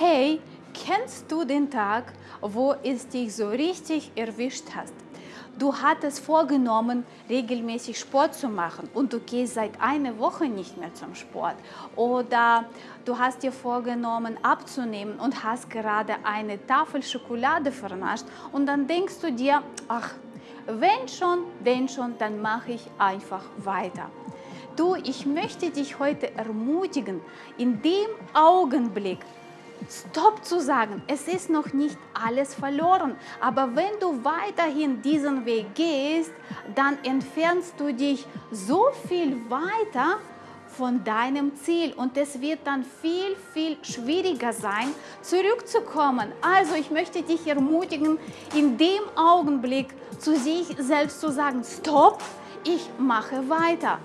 Hey, kennst du den Tag, wo es dich so richtig erwischt hast? Du hattest vorgenommen, regelmäßig Sport zu machen und du gehst seit einer Woche nicht mehr zum Sport. Oder du hast dir vorgenommen, abzunehmen und hast gerade eine Tafel Schokolade vernascht und dann denkst du dir, ach, wenn schon, denn schon, dann mache ich einfach weiter. Du, ich möchte dich heute ermutigen, in dem Augenblick, Stopp zu sagen. Es ist noch nicht alles verloren. Aber wenn du weiterhin diesen Weg gehst, dann entfernst du dich so viel weiter von deinem Ziel und es wird dann viel, viel schwieriger sein, zurückzukommen. Also ich möchte dich ermutigen, in dem Augenblick zu sich selbst zu sagen, stopp, ich mache weiter.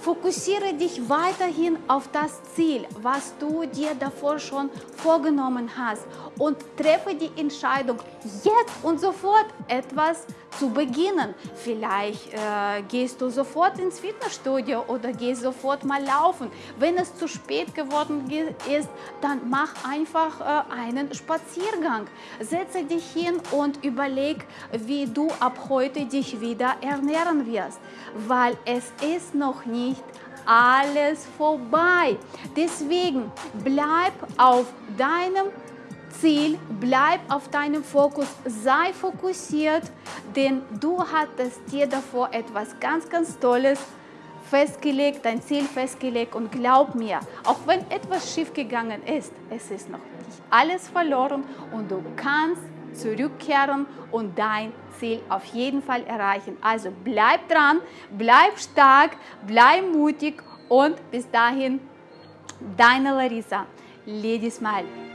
Fokussiere dich weiterhin auf das Ziel, was du dir davor schon vorgenommen hast. Und treffe die Entscheidung, jetzt und sofort etwas zu beginnen. Vielleicht äh, gehst du sofort ins Fitnessstudio oder gehst sofort mal laufen. Wenn es zu spät geworden ist, dann mach einfach äh, einen Spaziergang. Setze dich hin und überleg, wie du ab heute dich wieder ernähren wirst, weil es ist noch nicht alles vorbei. Deswegen bleib auf deinem Ziel, bleib auf deinem Fokus, sei fokussiert, denn du hattest dir davor etwas ganz, ganz Tolles festgelegt, dein Ziel festgelegt und glaub mir, auch wenn etwas schiefgegangen ist, es ist noch nicht alles verloren und du kannst zurückkehren und dein Ziel auf jeden Fall erreichen. Also bleib dran, bleib stark, bleib mutig und bis dahin, deine Larissa. Lady Smile.